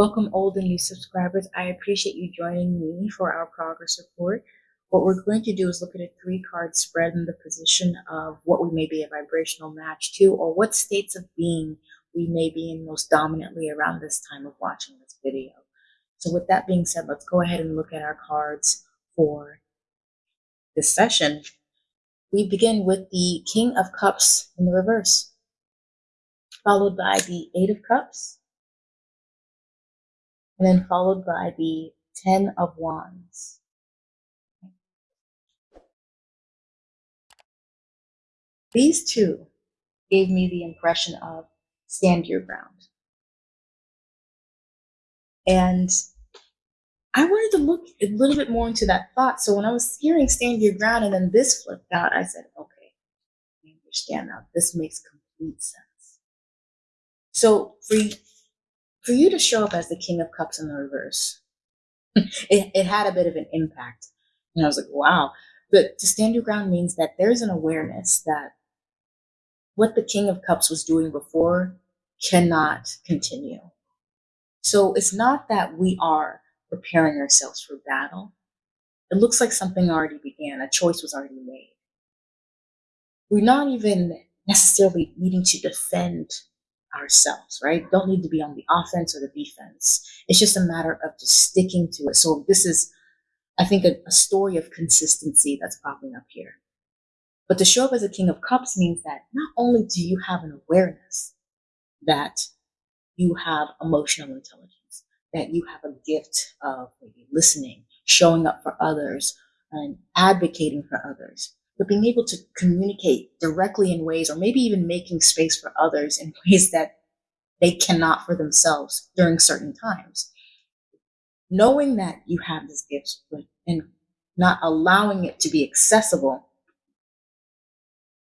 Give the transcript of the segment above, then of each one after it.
Welcome, old and new subscribers. I appreciate you joining me for our progress report. What we're going to do is look at a three card spread in the position of what we may be a vibrational match to, or what states of being we may be in most dominantly around this time of watching this video. So, with that being said, let's go ahead and look at our cards for this session. We begin with the King of Cups in the reverse, followed by the Eight of Cups, and then followed by the Ten of Wands. These two gave me the impression of stand your ground. And I wanted to look a little bit more into that thought. So when I was hearing stand your ground and then this flipped out, I said, okay, I understand now. This makes complete sense. So for, for you to show up as the King of Cups in the reverse, it, it had a bit of an impact. And I was like, wow. But to stand your ground means that there's an awareness that what the King of Cups was doing before cannot continue. So it's not that we are preparing ourselves for battle. It looks like something already began, a choice was already made. We're not even necessarily needing to defend ourselves, right? Don't need to be on the offense or the defense. It's just a matter of just sticking to it. So this is, I think, a, a story of consistency that's popping up here. But to show up as a King of Cups means that not only do you have an awareness that you have emotional intelligence, that you have a gift of listening, showing up for others, and advocating for others, but being able to communicate directly in ways, or maybe even making space for others in ways that they cannot for themselves during certain times. Knowing that you have this gift and not allowing it to be accessible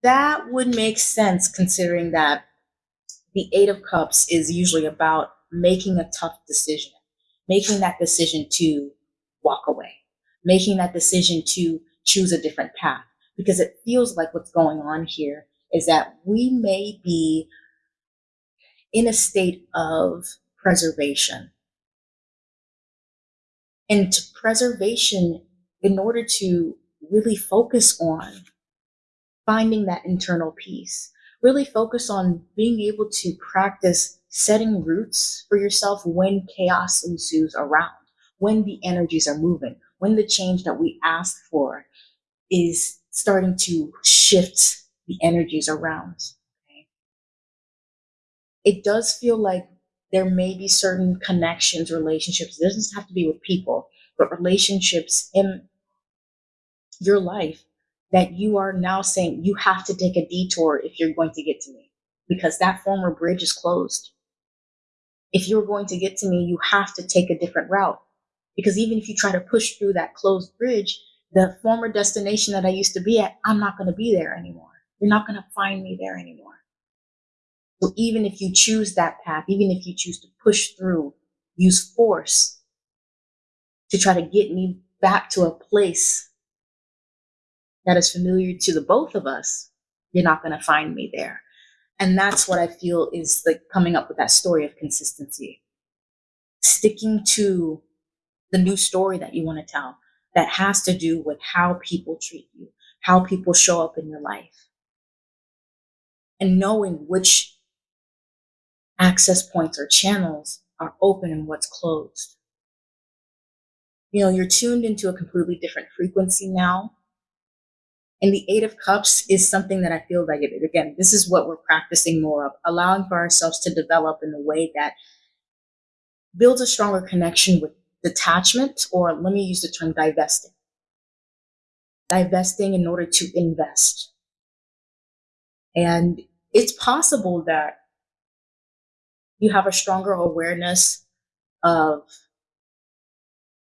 that would make sense considering that the Eight of Cups is usually about making a tough decision, making that decision to walk away, making that decision to choose a different path. Because it feels like what's going on here is that we may be in a state of preservation. And to preservation, in order to really focus on finding that internal peace. Really focus on being able to practice setting roots for yourself when chaos ensues around, when the energies are moving, when the change that we ask for is starting to shift the energies around. Okay? It does feel like there may be certain connections, relationships. It doesn't have to be with people, but relationships in your life that you are now saying you have to take a detour if you're going to get to me because that former bridge is closed. If you're going to get to me, you have to take a different route because even if you try to push through that closed bridge, the former destination that I used to be at, I'm not going to be there anymore. You're not going to find me there anymore. So even if you choose that path, even if you choose to push through, use force to try to get me back to a place that is familiar to the both of us, you're not going to find me there. And that's what I feel is like coming up with that story of consistency. Sticking to the new story that you want to tell that has to do with how people treat you, how people show up in your life, and knowing which access points or channels are open and what's closed. You know, you're tuned into a completely different frequency now. And the Eight of Cups is something that I feel like, it, again, this is what we're practicing more of, allowing for ourselves to develop in a way that builds a stronger connection with detachment, or let me use the term divesting. Divesting in order to invest. And it's possible that you have a stronger awareness of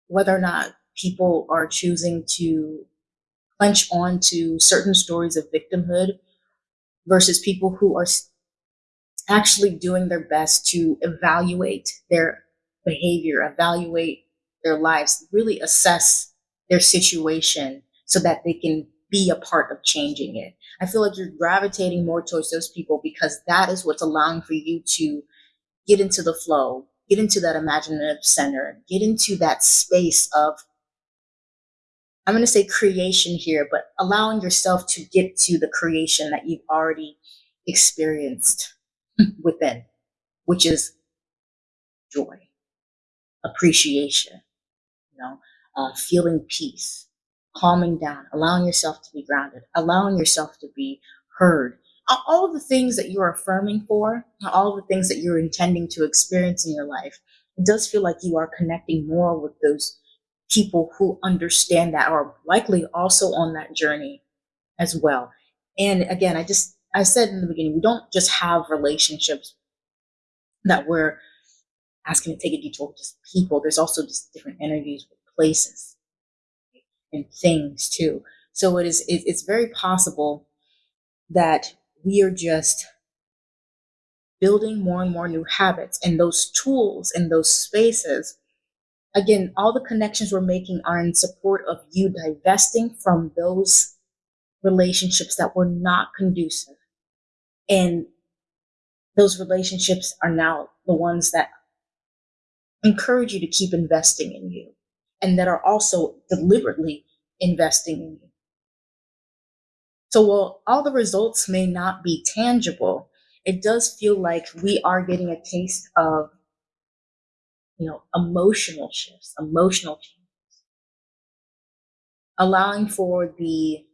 whether or not people are choosing to clench on to certain stories of victimhood versus people who are actually doing their best to evaluate their behavior, evaluate their lives, really assess their situation so that they can be a part of changing it. I feel like you're gravitating more towards those people because that is what's allowing for you to get into the flow, get into that imaginative center, get into that space of, I'm going to say creation here, but allowing yourself to get to the creation that you've already experienced within, which is joy, appreciation, know, uh, feeling peace, calming down, allowing yourself to be grounded, allowing yourself to be heard. All of the things that you're affirming for, all the things that you're intending to experience in your life, it does feel like you are connecting more with those people who understand that are likely also on that journey as well. And again, I just, I said in the beginning, we don't just have relationships that we're asking to take a detour just people. There's also just different energies with places and things too. So it is, it, it's very possible that we are just building more and more new habits and those tools and those spaces again all the connections we're making are in support of you divesting from those relationships that were not conducive and those relationships are now the ones that encourage you to keep investing in you and that are also deliberately investing in you. So while all the results may not be tangible, it does feel like we are getting a taste of, you know, emotional shifts, emotional changes, allowing for the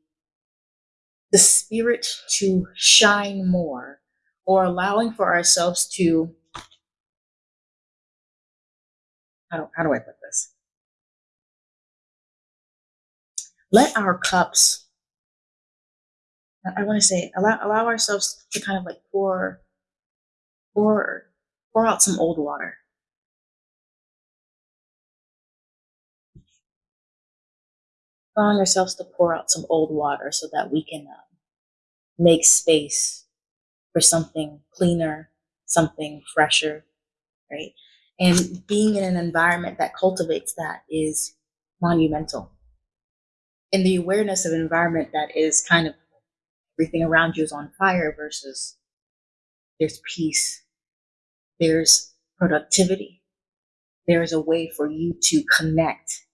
the spirit to shine more, or allowing for ourselves to how do, how do I put this? Let our cups I want to say allow allow ourselves to kind of like pour pour pour out some old water. Allowing ourselves to pour out some old water so that we can uh, make space for something cleaner, something fresher, right? And being in an environment that cultivates that is monumental. And the awareness of an environment that is kind of everything around you is on fire versus there's peace, there's productivity, there's a way for you to connect.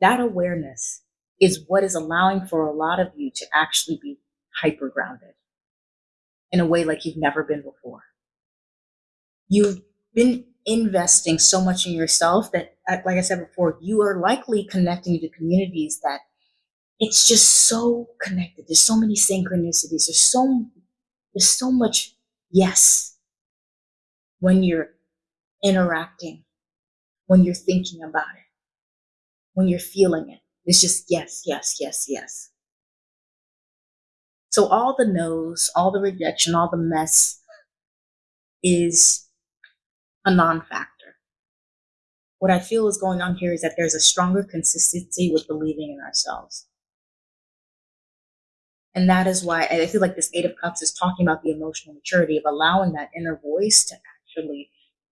That awareness is what is allowing for a lot of you to actually be hyper grounded in a way like you've never been before. You've been investing so much in yourself that, uh, like I said before, you are likely connecting to communities that it's just so connected. There's so many synchronicities. There's so there's so much yes when you're interacting, when you're thinking about it, when you're feeling it. It's just yes, yes, yes, yes. So all the no's, all the rejection, all the mess is a non-factor. What I feel is going on here is that there's a stronger consistency with believing in ourselves. And that is why I feel like this Eight of Cups is talking about the emotional maturity of allowing that inner voice to actually,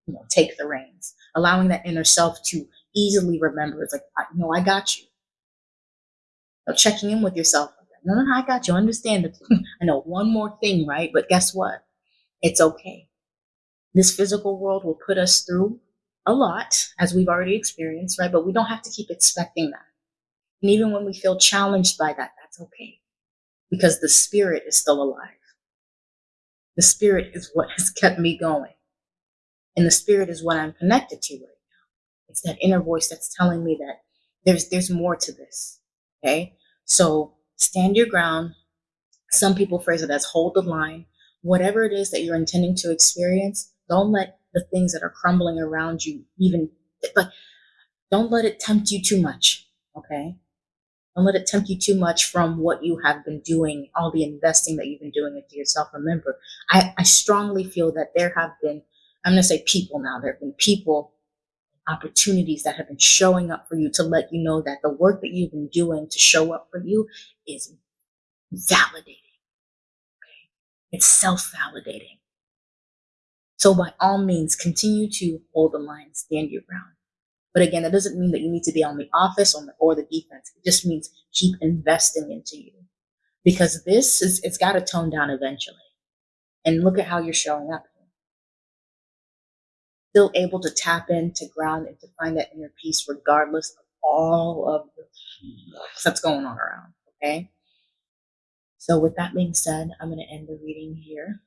you know, take the reins, allowing that inner self to easily remember. It's like, you know, I got you. So checking in with yourself. No, no, no, I got you. Understand. I know one more thing, right? But guess what? It's okay. This physical world will put us through a lot, as we've already experienced, right? But we don't have to keep expecting that. And even when we feel challenged by that, that's okay because the spirit is still alive. The spirit is what has kept me going. And the spirit is what I'm connected to right now. It's that inner voice that's telling me that there's there's more to this. Okay? So stand your ground. Some people phrase it as hold the line. Whatever it is that you're intending to experience, don't let the things that are crumbling around you even but don't let it tempt you too much. Okay? Don't let it tempt you too much from what you have been doing, all the investing that you've been doing into yourself. Remember, I, I strongly feel that there have been, I'm going to say people now, there have been people, opportunities that have been showing up for you to let you know that the work that you've been doing to show up for you is validating. Okay? It's self validating. So, by all means, continue to hold the line, stand your ground. But again, that doesn't mean that you need to be on the or the, or the defense. It just means keep investing into you because this is, it's got to tone down eventually. And look at how you're showing up. still able to tap in, to ground, and to find that inner peace regardless of all of the that's going on around. Okay. So, with that being said, I'm going to end the reading here.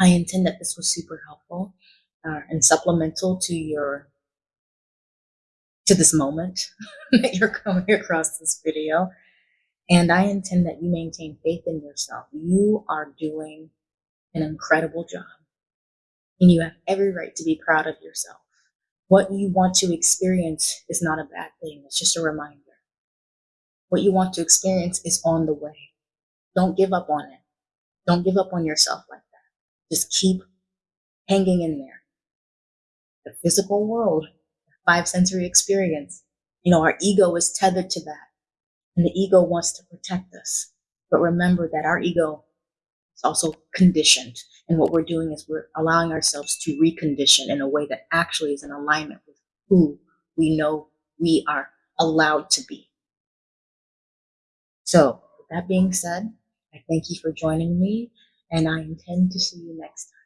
I intend that this was super helpful uh, and supplemental to your to this moment that you're coming across this video. And I intend that you maintain faith in yourself. You are doing an incredible job. And you have every right to be proud of yourself. What you want to experience is not a bad thing, it's just a reminder. What you want to experience is on the way. Don't give up on it. Don't give up on yourself like. Just keep hanging in there. The physical world, the five sensory experience, you know, our ego is tethered to that. And the ego wants to protect us. But remember that our ego is also conditioned. And what we're doing is we're allowing ourselves to recondition in a way that actually is in alignment with who we know we are allowed to be. So, with that being said, I thank you for joining me, and I intend to see you next time.